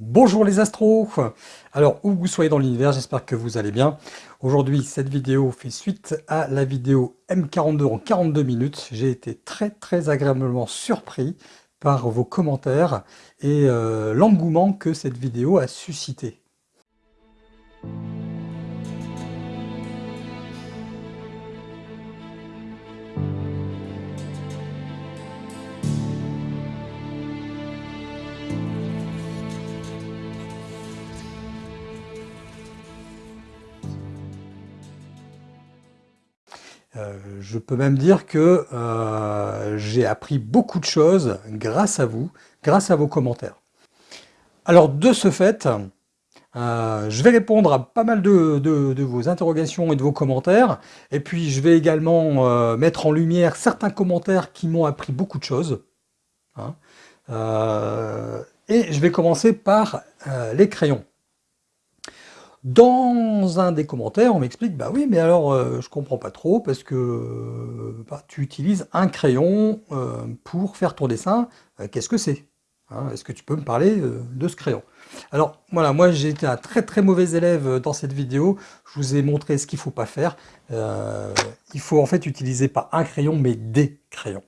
Bonjour les astros Alors, où vous soyez dans l'univers, j'espère que vous allez bien. Aujourd'hui, cette vidéo fait suite à la vidéo M42 en 42 minutes. J'ai été très très agréablement surpris par vos commentaires et euh, l'engouement que cette vidéo a suscité. Euh, je peux même dire que euh, j'ai appris beaucoup de choses grâce à vous, grâce à vos commentaires. Alors de ce fait, euh, je vais répondre à pas mal de, vos interrogations et de vos commentaires, et puis je vais également mettre en lumière certains commentaires qui m'ont appris beaucoup de choses. Hein. et je vais commencer par les crayons. Dans un des commentaires, on m'explique, bah oui, mais alors euh, je comprends pas trop parce que bah, tu utilises un crayon euh, pour faire ton dessin, euh, qu'est-ce que c'est hein? Est-ce que tu peux me parler de ce crayon? Alors voilà, moi j'ai été un très très mauvais élève dans cette vidéo, je vous ai montré ce qu'il faut pas faire. il faut en fait utiliser pas un crayon, mais des crayons.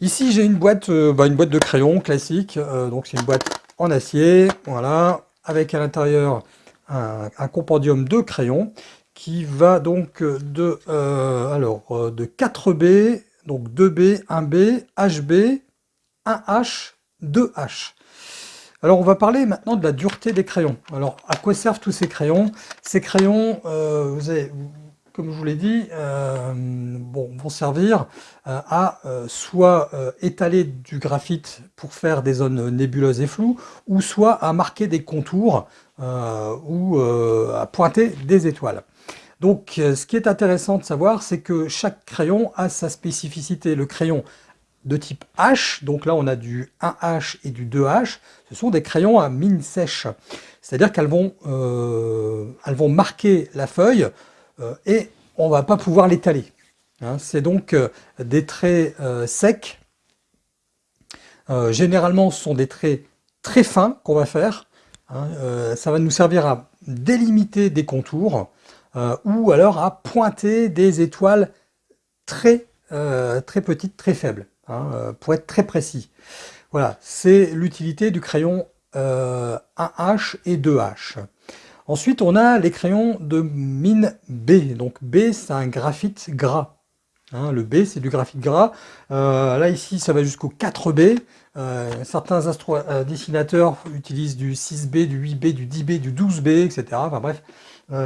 Ici j'ai une boîte, bah, une boîte de crayons classique, donc c'est une boîte en acier, voilà, avec à l'intérieur un, compendium de crayons qui va donc de, euh, alors, euh, de 4B, donc 2B, 1B, HB, 1H, 2H. Alors on va parler maintenant de la dureté des crayons. Alors à quoi servent tous ces crayons? Ces crayons, euh, vous avez, comme je vous l'ai dit, euh, vont servir euh, à euh, soit étaler du graphite pour faire des zones nébuleuses et floues, ou soit à marquer des contours ou à pointer des étoiles. Donc ce qui est intéressant de savoir, c'est que chaque crayon a sa spécificité. Le crayon de type H, donc là on a du 1H et du 2H, ce sont des crayons à mine sèche. C'est-à-dire qu'elles vont, elles vont marquer la feuille et on ne va pas pouvoir l'étaler. Hein. C'est donc euh, des traits euh, secs. généralement, ce sont des traits très fins qu'on va faire. Hein. ça va nous servir à délimiter des contours ou alors à pointer des étoiles très, très petites, très faibles, hein, pour être très précis. Voilà, c'est l'utilité du crayon 1H et 2H. Ensuite, on a les crayons de mine B. Donc B, c'est un graphite gras. Hein, le B, c'est du graphite gras. Euh, là, ici, ça va jusqu'au 4B. Euh, certains euh, dessinateurs utilisent du 6B, du 8B, du 10B, du 12B, etc. Enfin bref,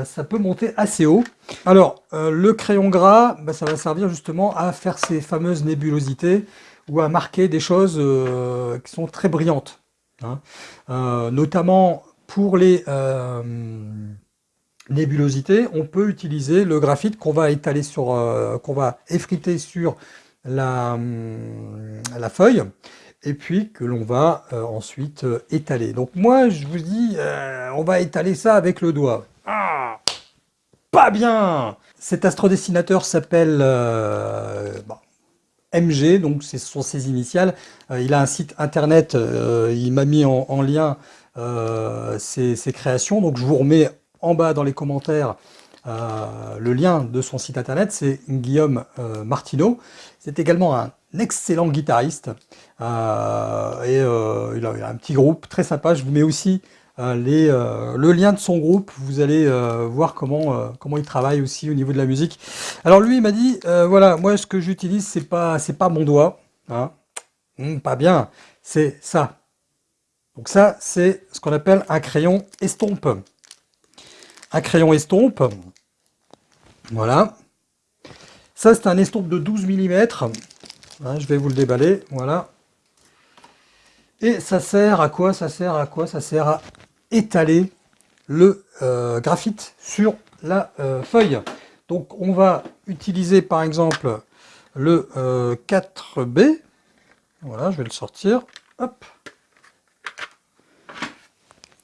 ça peut monter assez haut. Alors, le crayon gras, bah, ça va servir justement à faire ces fameuses nébulosités ou à marquer des choses qui sont très brillantes. Hein. notamment pour les euh, nébulosités, on peut utiliser le graphite qu'on va étaler sur, euh, qu'on va effriter sur la, euh, la, feuille et puis que l'on va ensuite étaler. Donc moi je vous dis, on va étaler ça avec le doigt. Ah Pas bien Cet astrodessinateur s'appelle MG, donc ce sont ses initiales. il a un site internet, il m'a mis en lien euh, ces, créations. Donc je vous remets en bas dans les commentaires euh, le lien de son site internet, c'est Guillaume euh, Martineau. C'est également un excellent guitariste et il a, un petit groupe très sympa. Je vous mets aussi le lien de son groupe, vous allez voir comment, comment il travaille aussi au niveau de la musique. Alors lui il m'a dit, voilà, moi ce que j'utilise c'est pas, pas mon doigt, hein. hmm, pas bien, c'est ça, donc ça, c'est ce qu'on appelle un crayon estompe. Un crayon estompe, voilà. Ça, c'est un estompe de 12 mm. Hein, je vais vous le déballer, voilà. Et ça sert à quoi Ça sert à quoi Ça sert à étaler le euh, graphite sur la euh, feuille. Donc on va utiliser par exemple le 4B. Euh, voilà, je vais le sortir. Hop.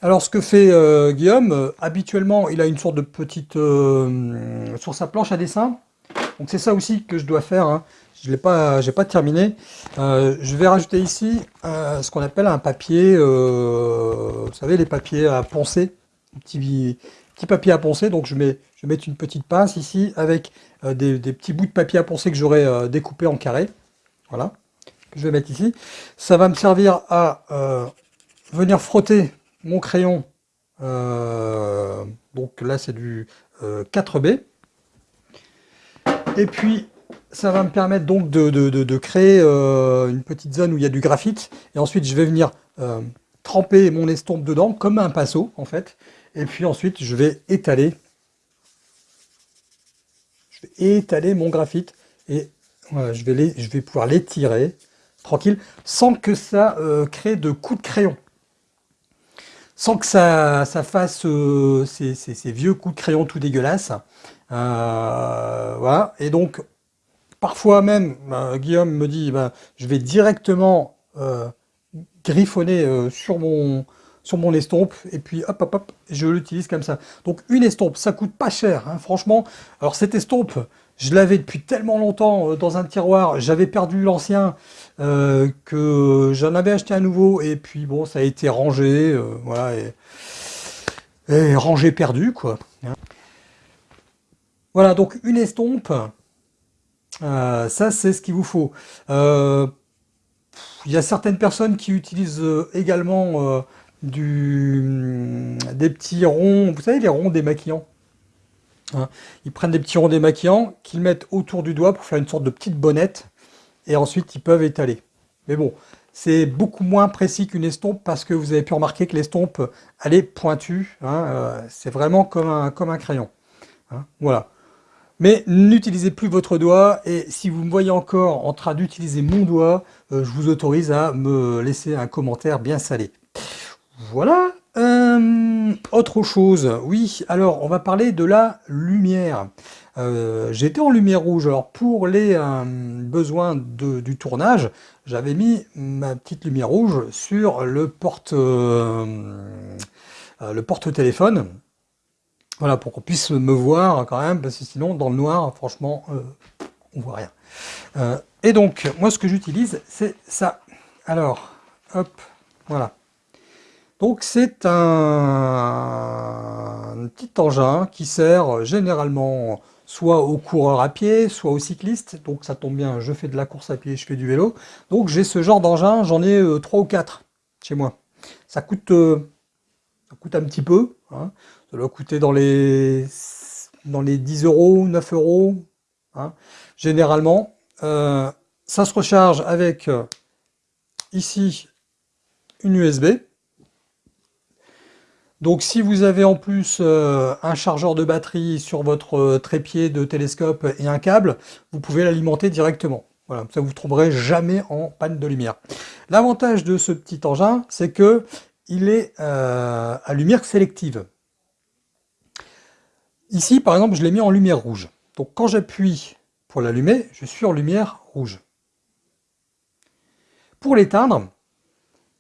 Alors ce que fait euh, Guillaume, euh, habituellement il a une sorte de petite... Euh, sur sa planche à dessin, Donc c'est ça aussi que je dois faire. Hein. Je l'ai pas, pas terminé. Je vais rajouter ici ce qu'on appelle un papier, vous savez les papiers à poncer, petit, petit papier à poncer. Donc je mets, je vais mettre une petite pince ici avec des, petits bouts de papier à poncer que j'aurai découpé en carré. Voilà, que je vais mettre ici. Ça va me servir à venir frotter mon crayon. donc là c'est du 4B. Et puis ça va me permettre donc de, créer euh, une petite zone où il y a du graphite. Et ensuite, je vais venir euh, tremper mon estompe dedans, comme un pinceau, en fait. Et puis ensuite, je vais étaler. Étaler mon graphite. Et je, vais je vais pouvoir l'étirer, tranquille, sans que ça euh, crée de coups de crayon. Sans que ça, ça fasse ces, ces, vieux coups de crayon tout dégueulasses. voilà. Et donc, Parfois même, bah, Guillaume me dit, bah, je vais directement euh, griffonner euh, sur, mon, sur mon estompe, et puis hop, hop, hop, je l'utilise comme ça. Donc une estompe, ça coûte pas cher, hein, franchement. Alors cette estompe, je l'avais depuis tellement longtemps euh, dans un tiroir, j'avais perdu l'ancien, que j'en avais acheté un nouveau, et puis bon, ça a été rangé, voilà, et, rangé perdu, quoi. Voilà, donc une estompe, euh, ça, c'est ce qu'il vous faut. Euh, il y a certaines personnes qui utilisent euh, également hum, des petits ronds, vous savez, les ronds démaquillants. Hein. ils prennent des petits ronds démaquillants qu'ils mettent autour du doigt pour faire une sorte de petite bonnette, et ensuite ils peuvent étaler. Mais bon, c'est beaucoup moins précis qu'une estompe parce que vous avez pu remarquer que l'estompe, elle est pointue. Hein, c'est vraiment comme un, comme un crayon. Hein. voilà. Mais n'utilisez plus votre doigt et si vous me voyez encore en train d'utiliser mon doigt, euh, je vous autorise à me laisser un commentaire bien salé. Voilà. Euh, autre chose, oui, alors on va parler de la lumière. Euh, j'étais en lumière rouge, alors pour les besoins du tournage, j'avais mis ma petite lumière rouge sur le porte, le porte-téléphone voilà, pour qu'on puisse me voir quand même, parce que sinon, dans le noir, franchement, euh, on voit rien. Euh, et donc, moi, ce que j'utilise, c'est ça. Alors, hop, voilà. Donc, c'est un, petit engin qui sert généralement soit aux coureurs à pied, soit aux cyclistes. Donc, ça tombe bien, je fais de la course à pied, je fais du vélo. Donc, j'ai ce genre d'engin, j'en ai euh, trois ou quatre chez moi. Ça coûte, ça coûte un petit peu. Hein. Ça doit coûter dans les, dans les 10 euros, 9 euros, hein, généralement. Euh, ça se recharge avec, euh, ici, une USB. Donc si vous avez en plus euh, un chargeur de batterie sur votre trépied de télescope et un câble, vous pouvez l'alimenter directement. Voilà, ça vous trouverez jamais en panne de lumière. L'avantage de ce petit engin, c'est que il est à lumière sélective. Ici, par exemple, je l'ai mis en lumière rouge. Donc quand j'appuie pour l'allumer, je suis en lumière rouge. Pour l'éteindre,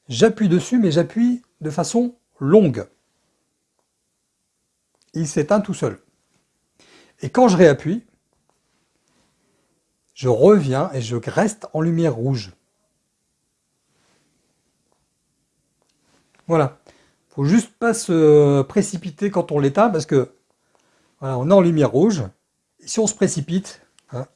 j'appuie dessus, mais j'appuie de façon longue. Il s'éteint tout seul. Et quand je réappuie, je reviens et je reste en lumière rouge. Voilà. Il faut juste pas se précipiter quand on l'éteint parce que on est en lumière rouge. si on se précipite, hein,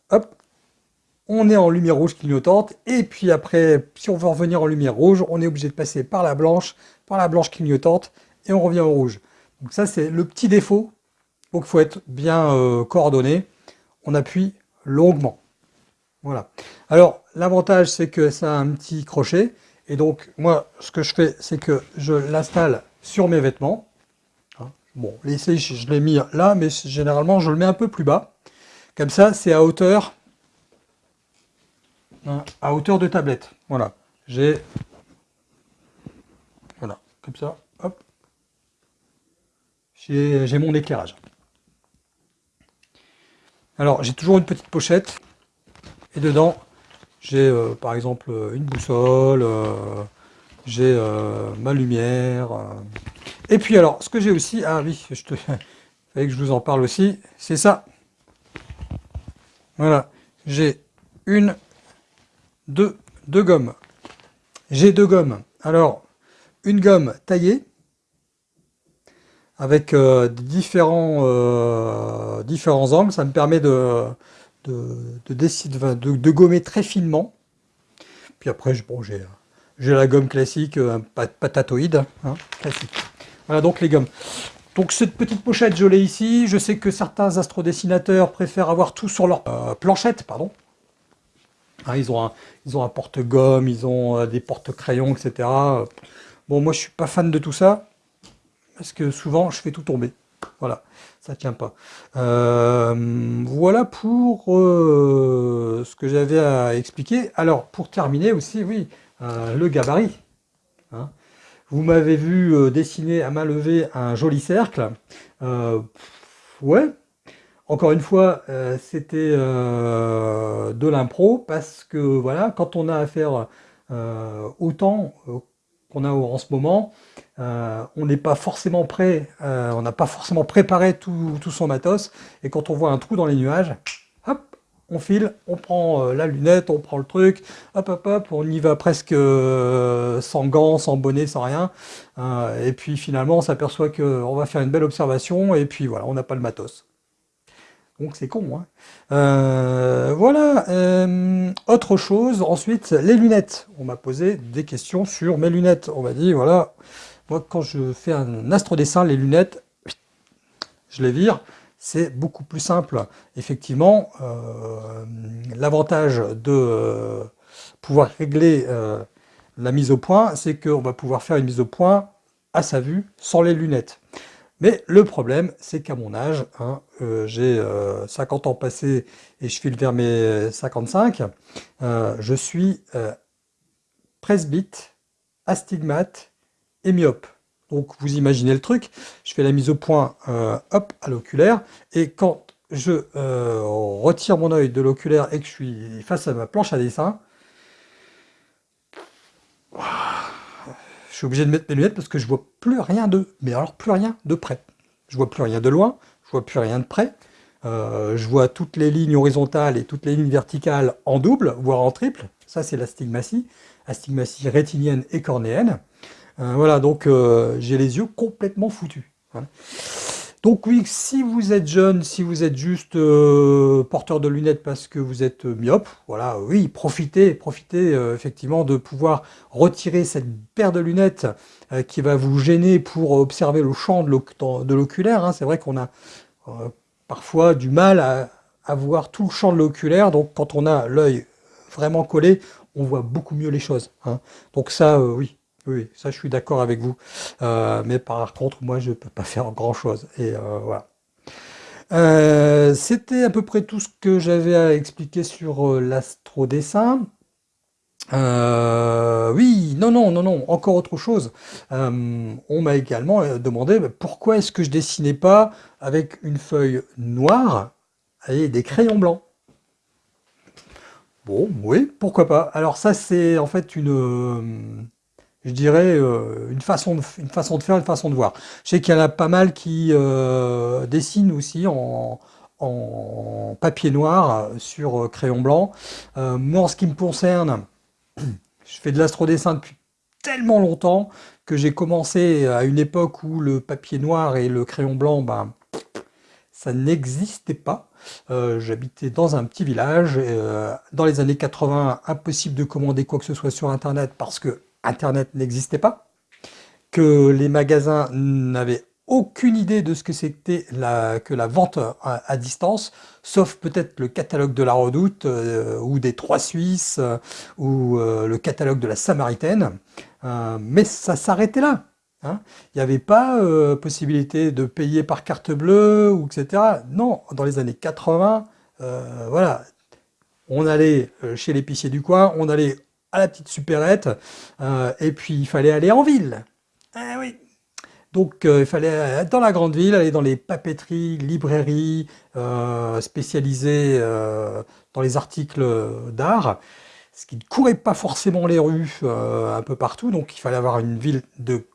on est en lumière rouge clignotante. Et puis après, si on veut revenir en lumière rouge, on est obligé de passer par la blanche, par la blanche clignotante, et on revient au rouge. Donc ça, c'est le petit défaut. Donc il faut être bien euh, coordonné. On appuie longuement. Voilà. Alors, l'avantage, c'est que ça a un petit crochet. Et donc, moi, ce que je fais, c'est que je l'installe sur mes vêtements. Bon, ici, je l'ai mis là, mais généralement, je le mets un peu plus bas. Comme ça, c'est à hauteur hein, à hauteur de tablette. Voilà. J'ai... Voilà, comme ça, hop. J'ai mon éclairage. Alors, j'ai toujours une petite pochette. Et dedans, j'ai euh, par exemple une boussole, euh, j'ai euh, ma lumière, et puis alors, ce que j'ai aussi, ah oui, je te, fallait que je vous en parle aussi, c'est ça. Voilà, j'ai une, deux, deux gommes. J'ai deux gommes. Alors, une gomme taillée, avec euh, différents, euh, différents angles. Ça me permet de, gommer très finement. Puis après, j'ai la gomme classique, un patatoïde, hein, classique. Voilà donc les gommes. Donc cette petite pochette, je l'ai ici. Je sais que certains astrodessinateurs préfèrent avoir tout sur leur euh, planchette, pardon. Hein, ils ont un, porte-gomme, ils ont euh, des porte-crayons, etc. Bon, moi je suis pas fan de tout ça, parce que souvent je fais tout tomber. Voilà, ça tient pas. Euh, voilà pour ce que j'avais à expliquer. Alors, pour terminer aussi, oui, le gabarit. Hein. Vous m'avez vu euh, dessiner à main levée un joli cercle. Euh, ouais, encore une fois, euh, c'était de l'impro parce que voilà, quand on a affaire autant qu'on a en ce moment, on n'est pas forcément prêt, on n'a pas forcément préparé tout, son matos, et quand on voit un trou dans les nuages, on file, on prend euh, la lunette, on prend le truc, hop hop hop, on y va presque euh, sans gants, sans bonnet, sans rien. Euh, et puis finalement, on s'aperçoit qu'on va faire une belle observation, et puis voilà, on n'a pas le matos. Donc c'est con. Hein. voilà. autre chose, ensuite, les lunettes. On m'a posé des questions sur mes lunettes. On m'a dit, voilà, moi quand je fais un astrodessin, les lunettes, je les vire c'est beaucoup plus simple. Effectivement, euh, l'avantage de euh, pouvoir régler euh, la mise au point, c'est qu'on va pouvoir faire une mise au point à sa vue, sans les lunettes. Mais le problème, c'est qu'à mon âge, hein, j'ai 50 ans passés et je file vers mes 55, je suis presbyte, astigmate et myope. Donc vous imaginez le truc, je fais la mise au point euh, hop, à l'oculaire, et quand je euh, retire mon œil de l'oculaire et que je suis face à ma planche à dessin, je suis obligé de mettre mes lunettes parce que je vois plus rien de, mais alors plus rien de près. Je vois plus rien de loin, je vois plus rien de près, euh, je vois toutes les lignes horizontales et toutes les lignes verticales en double, voire en triple, ça c'est l'astigmatie, astigmatie rétinienne et cornéenne. Euh, voilà, donc euh, j'ai les yeux complètement foutus. Donc oui, si vous êtes jeune, si vous êtes juste euh, porteur de lunettes parce que vous êtes myope, voilà, oui, profitez, profitez effectivement de pouvoir retirer cette paire de lunettes qui va vous gêner pour observer le champ de l'oculaire. Hein. C'est vrai qu'on a parfois du mal à, à, voir tout le champ de l'oculaire, donc quand on a l'œil vraiment collé, on voit beaucoup mieux les choses. Hein. Donc ça, oui, oui, ça je suis d'accord avec vous. Euh, mais par contre, moi je ne peux pas faire grand-chose. Et euh, voilà. Euh, c'était à peu près tout ce que j'avais à expliquer sur l'astrodessin. oui, non, non, non, non, encore autre chose. on m'a également demandé pourquoi est-ce que je dessinais pas avec une feuille noire et des crayons blancs? Bon, oui, pourquoi pas. Alors ça, c'est en fait une je dirais, euh, une, façon de, une façon de faire, une façon de voir. Je sais qu'il y en a pas mal qui euh, dessinent aussi en, papier noir sur euh, crayon blanc. moi, en ce qui me concerne, je fais de l'astrodessin depuis tellement longtemps que j'ai commencé à une époque où le papier noir et le crayon blanc, ben, ça n'existait pas. J'habitais dans un petit village. dans les années 80, impossible de commander quoi que ce soit sur Internet parce que Internet n'existait pas, que les magasins n'avaient aucune idée de ce que c'était que la vente à, distance, sauf peut-être le catalogue de la Redoute, euh, ou des Trois Suisses, euh, ou euh, le catalogue de la Samaritaine, mais ça s'arrêtait là. Hein. Il n'y avait pas possibilité de payer par carte bleue, ou etc. Non, dans les années 80, voilà, on allait chez l'épicier du coin, on allait à la petite supérette, euh, et puis il fallait aller en ville. Ah oui. Donc euh, il fallait être dans la grande ville, aller dans les papeteries, librairies euh, spécialisées dans les articles d'art, ce qui ne courait pas forcément les rues un peu partout, donc il fallait avoir une ville de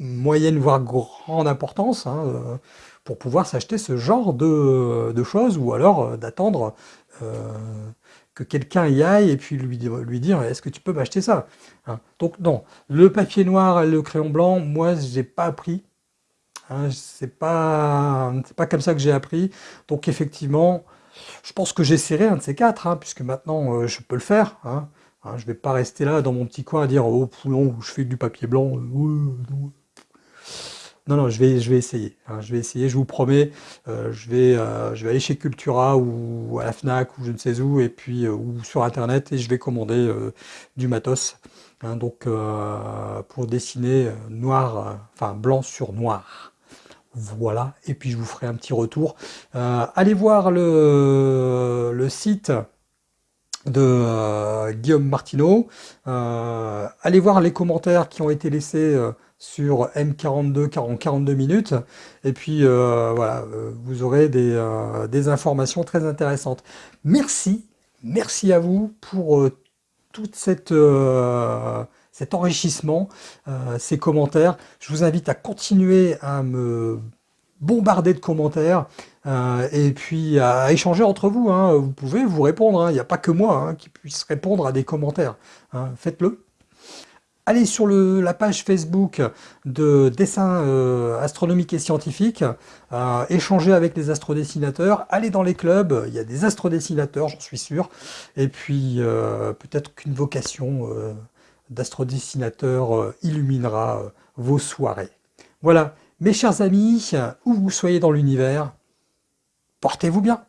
moyenne voire grande importance, hein, pour pouvoir s'acheter ce genre de, choses, ou alors d'attendre que quelqu'un y aille et puis lui, lui dire est-ce que tu peux m'acheter ça hein. Donc non, le papier noir et le crayon blanc, moi j'ai pas appris. Hein, c'est pas, pas comme ça que j'ai appris. Donc effectivement, je pense que j'essaierai un de ces quatre, hein, puisque maintenant euh, je peux le faire. Je vais pas rester là dans mon petit coin à dire oh poulon, je fais du papier blanc. Euh, non, non, je vais, je vais essayer. Hein, je vais essayer, je vous promets. Euh, je, vais, euh, je vais aller chez Cultura ou à la Fnac ou je ne sais où, et puis euh, ou sur Internet, et je vais commander du matos. Hein, donc pour dessiner noir, enfin blanc sur noir. Voilà, et puis je vous ferai un petit retour. allez voir le, le site de Guillaume Martineau. allez voir les commentaires qui ont été laissés sur M42 42 minutes. Et puis euh, voilà euh, vous aurez euh, des, informations très intéressantes. Merci merci à vous pour toute cette cet enrichissement ces commentaires. Je vous invite à continuer à me bombarder de commentaires et puis à échanger entre vous hein. vous pouvez vous répondre hein. il n'y a pas que moi hein, qui puisse répondre à des commentaires faites-le allez sur la page Facebook de dessin euh, astronomique et scientifique, euh, échangez avec les astrodessinateurs, allez dans les clubs, il y a des astrodessinateurs, j'en suis sûr, et puis euh, peut-être qu'une vocation d'astrodessinateur illuminera vos soirées. Voilà, mes chers amis, où vous soyez dans l'univers, portez-vous bien